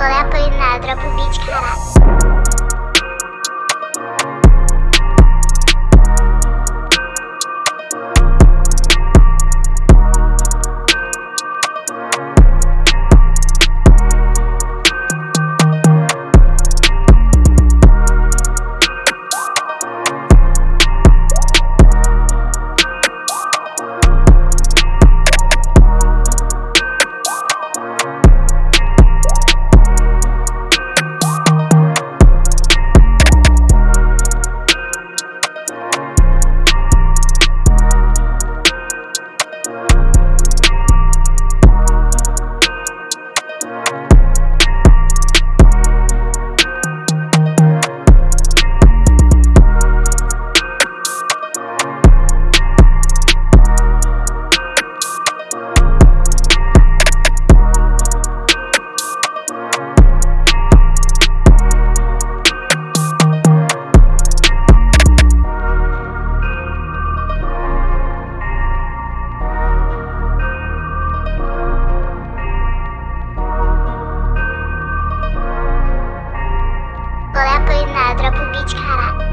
Não é apoio nada, dropa o beat, caralho. Dropa o beat, caralho.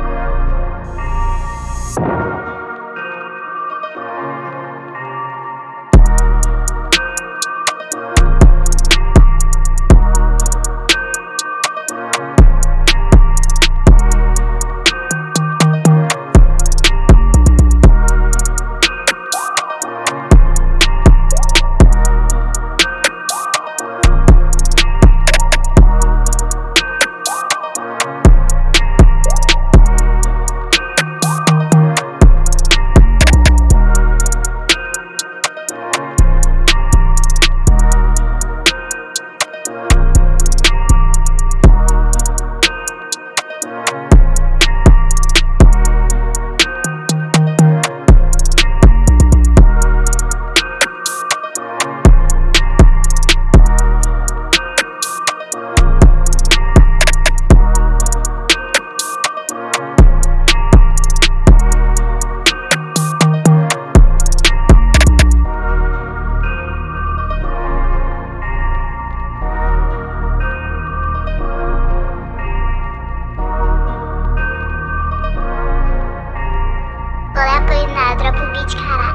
Beach Cat